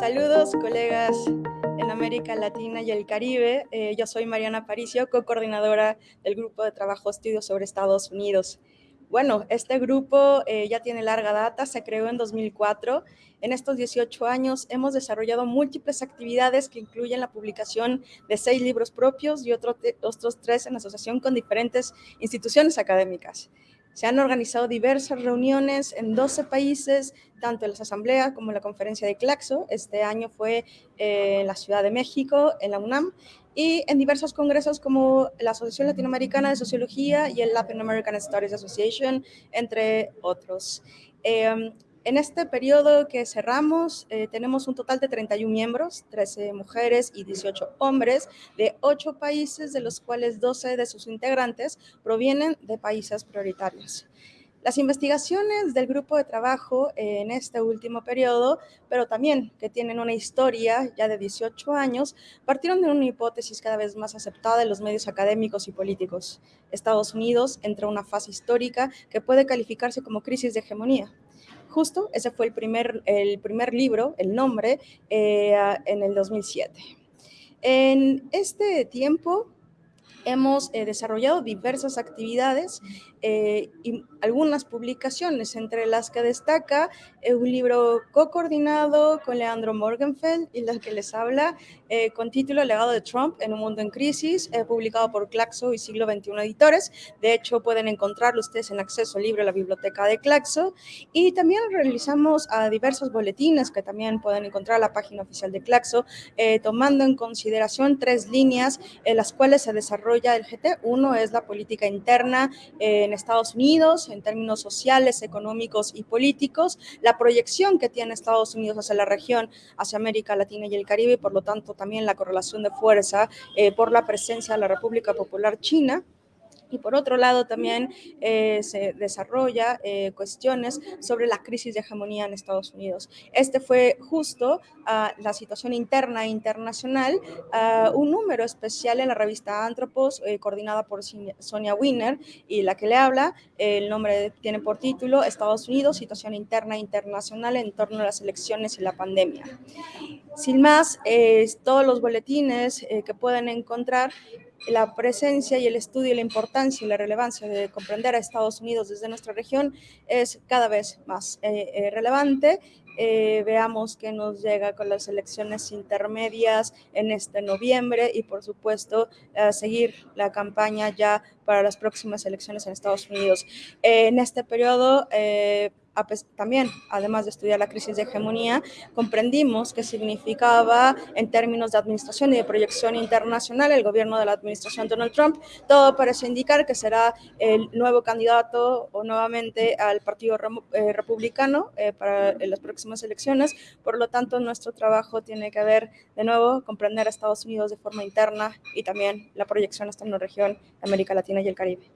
Saludos, colegas en América Latina y el Caribe. Eh, yo soy Mariana Paricio, co-coordinadora del Grupo de Trabajo Estudios sobre Estados Unidos. Bueno, este grupo eh, ya tiene larga data, se creó en 2004. En estos 18 años hemos desarrollado múltiples actividades que incluyen la publicación de seis libros propios y otros tres en asociación con diferentes instituciones académicas. Se han organizado diversas reuniones en 12 países, tanto en las asambleas como en la conferencia de Claxo. Este año fue eh, en la Ciudad de México, en la UNAM, y en diversos congresos como la Asociación Latinoamericana de Sociología y el Latin American Studies Association, entre otros. Eh, en este periodo que cerramos, eh, tenemos un total de 31 miembros, 13 mujeres y 18 hombres, de 8 países, de los cuales 12 de sus integrantes provienen de países prioritarios. Las investigaciones del grupo de trabajo en este último periodo, pero también que tienen una historia ya de 18 años, partieron de una hipótesis cada vez más aceptada en los medios académicos y políticos. Estados Unidos entra en una fase histórica que puede calificarse como crisis de hegemonía. Justo ese fue el primer, el primer libro, el nombre, eh, en el 2007. En este tiempo hemos eh, desarrollado diversas actividades eh, y algunas publicaciones, entre las que destaca eh, un libro co-coordinado con Leandro Morgenfeld y la que les habla, con título Legado de Trump en un mundo en crisis, publicado por Claxo y Siglo XXI Editores. De hecho, pueden encontrarlo ustedes en acceso libre a la biblioteca de Claxo. Y también realizamos a diversos boletines que también pueden encontrar en la página oficial de Claxo, tomando en consideración tres líneas en las cuales se desarrolla el GT. Uno es la política interna, en Estados Unidos en términos sociales, económicos y políticos, la proyección que tiene Estados Unidos hacia la región, hacia América Latina y el Caribe, y por lo tanto también la correlación de fuerza eh, por la presencia de la República Popular China y por otro lado también eh, se desarrolla eh, cuestiones sobre la crisis de hegemonía en Estados Unidos. Este fue justo uh, la situación interna e internacional, uh, un número especial en la revista Antropos, eh, coordinada por Sonia Wiener, y la que le habla, el nombre tiene por título Estados Unidos, situación interna e internacional en torno a las elecciones y la pandemia. Sin más, todos los boletines que pueden encontrar la presencia y el estudio la importancia y la relevancia de comprender a Estados Unidos desde nuestra región es cada vez más eh, eh, relevante. Eh, veamos qué nos llega con las elecciones intermedias en este noviembre y por supuesto seguir la campaña ya para las próximas elecciones en Estados Unidos. en este periodo también, además de estudiar la crisis de hegemonía, comprendimos qué significaba en términos de administración y de proyección internacional el gobierno de la administración Donald Trump. Todo parece indicar que será el nuevo candidato o nuevamente al Partido eh, Republicano eh, para las próximas elecciones. Por lo tanto, nuestro trabajo tiene que ver, de nuevo, comprender a Estados Unidos de forma interna y también la proyección hasta una región América Latina y el Caribe.